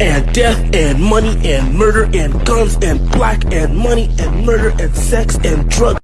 and death and money and murder and guns and black and money and murder and sex and drugs.